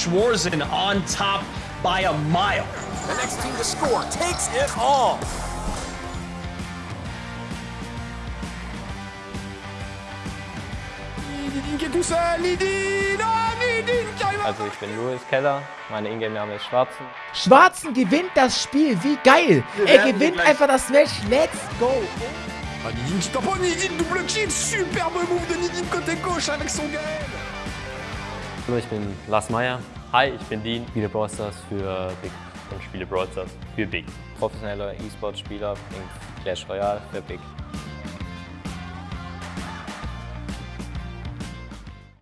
Schwarzen on top by a mile. The next team to score takes it all. Also ich bin Louis Keller, mein Ingame-Name ist Schwarzen. Schwarzen gewinnt das Spiel, wie geil! Er gewinnt einfach das Match, let's go! Ah, Nidin qui tamponne, Nidin double kill Superbe move de Nidin côté gauche avec son Gaël Hallo, ich bin Lars Meyer. Hi, ich bin Dean, spiele Brawl Stars für Big und spiele Brawl Stars für Big. Professioneller E-Sport-Spieler in Clash Royale für Big.